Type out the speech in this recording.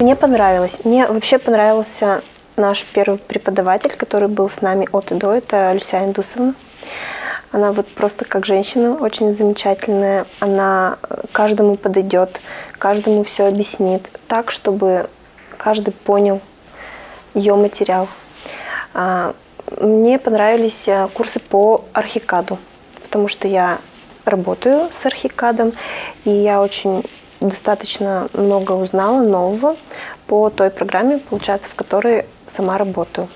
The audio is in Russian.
Мне понравилось. Мне вообще понравился наш первый преподаватель, который был с нами от и до, это Люся Индусовна. Она вот просто как женщина очень замечательная. Она каждому подойдет, каждому все объяснит так, чтобы каждый понял ее материал. А, мне понравились а, курсы по архикаду, потому что я работаю с архикадом, и я очень достаточно много узнала нового по той программе, получается, в которой сама работаю.